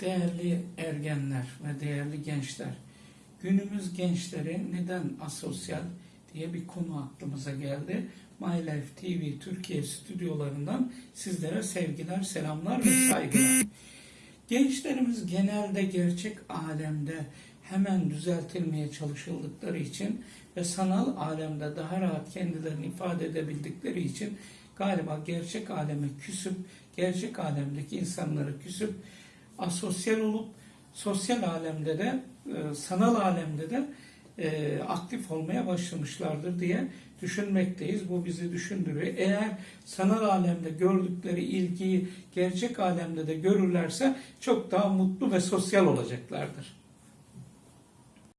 Değerli ergenler ve değerli gençler, günümüz gençleri neden asosyal diye bir konu aklımıza geldi. My Life TV Türkiye stüdyolarından sizlere sevgiler, selamlar ve saygılar. Gençlerimiz genelde gerçek alemde hemen düzeltilmeye çalışıldıkları için ve sanal alemde daha rahat kendilerini ifade edebildikleri için galiba gerçek aleme küsüp, gerçek alemdeki insanları küsüp, asosyal olup, sosyal alemde de, e, sanal alemde de e, aktif olmaya başlamışlardır diye düşünmekteyiz. Bu bizi düşündürüyor. Eğer sanal alemde gördükleri ilgiyi gerçek alemde de görürlerse çok daha mutlu ve sosyal olacaklardır.